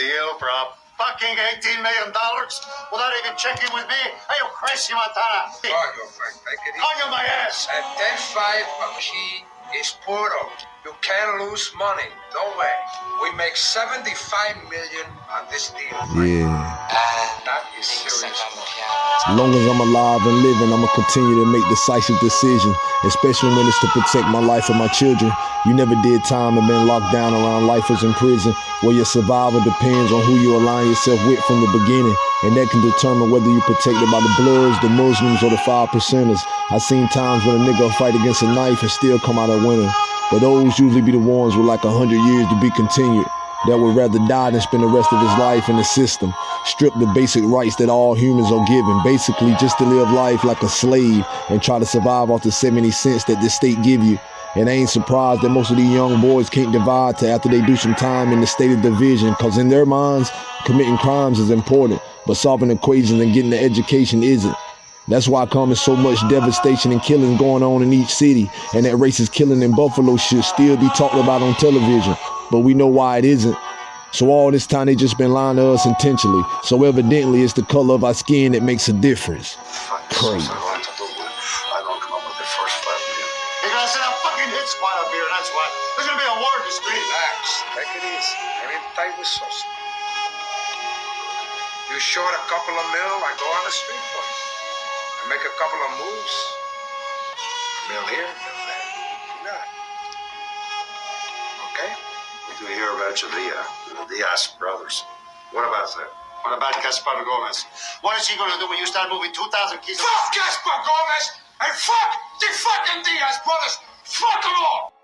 deal for a fucking $18 million without even checking with me? Are you crazy, Montana? Cargo, Frank, take it easy. On your my ass. At 10-5, a key is puro. You can't lose money. No way. We make 75 million on this deal. Frank. Yeah. That is serious. As long as I'm alive and living, I'ma continue to make decisive decisions, especially when it's to protect my life and my children. You never did time and been locked down around lifers in prison, where your survival depends on who you align yourself with from the beginning, and that can determine whether you're protected by the Bloods, the Muslims, or the five percenters. I've seen times when a nigga fight against a knife and still come out a winner, but those usually be the ones with like a hundred years to be continued that would rather die than spend the rest of his life in the system. Strip the basic rights that all humans are given, basically just to live life like a slave and try to survive off the 70 cents that the state give you. And I ain't surprised that most of these young boys can't divide to after they do some time in the state of division, cause in their minds, committing crimes is important, but solving equations and getting the education isn't. That's why comes so much devastation and killing going on in each city, and that racist killing in Buffalo should still be talked about on television but we know why it isn't. So all this time they just been lying to us intentionally. So evidently it's the color of our skin that makes a difference. Crazy. I don't come up with the first five million. You're gonna send fucking hit squad up here, that's why. There's gonna be a war in the street. Relax. Take it easy. Every tight with sauce. You short a couple of mil, I go on the street for you. I make a couple of moves. A mil here, We hear about Chavilla, the Diaz brothers. What about that? What about Gaspar Gomez? What is he gonna do when you start moving 2,000 kilos? Fuck Gaspar Gomez and fuck the fucking Diaz brothers. Fuck them all.